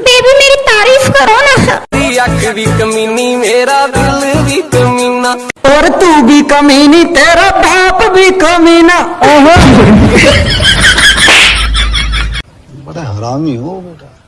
Baby मेरी तारीफ़ करो ना। अख भी कमीनी मेरा दिल भी कमीना। और तू भी कमीनी तेरा बाप भी कमीना। ओहो। बड़ा हरामी हो बेटा।